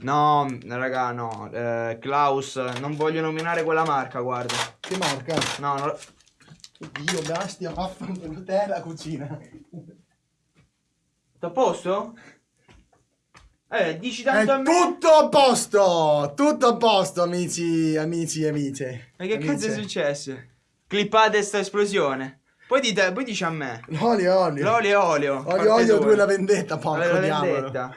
No, raga, no. Eh, Klaus, non voglio nominare quella marca, guarda. Che marca? No, no. Oddio, bestia, vaffanculo te la cucina. Tutto a posto? Eh, dici È tanto a me. tutto a posto! Tutto a posto, amici, amici e amiche. Ma che Amiche. cazzo è successo? Clippate sta esplosione. Poi, dite, poi dici a me. L'olio, olio. L'olio e olio. Olio, olio, due la vendetta, porco La diavolo.